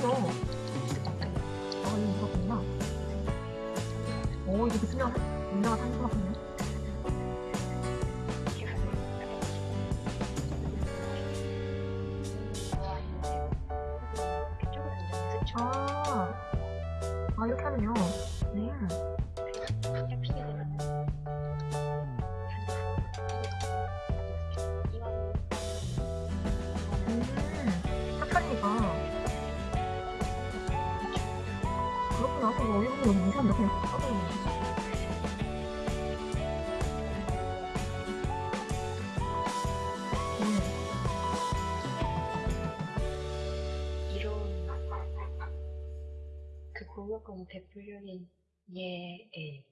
그렇구나. 아, 이거 그렇구나. 오, 이게 그냥 문제가 생긴 것 같네. 아, 아, 이렇게 하면요. 네. 그거 일본이 너무 삭발이네. 음, 이런 그 공유권 대표적인 예의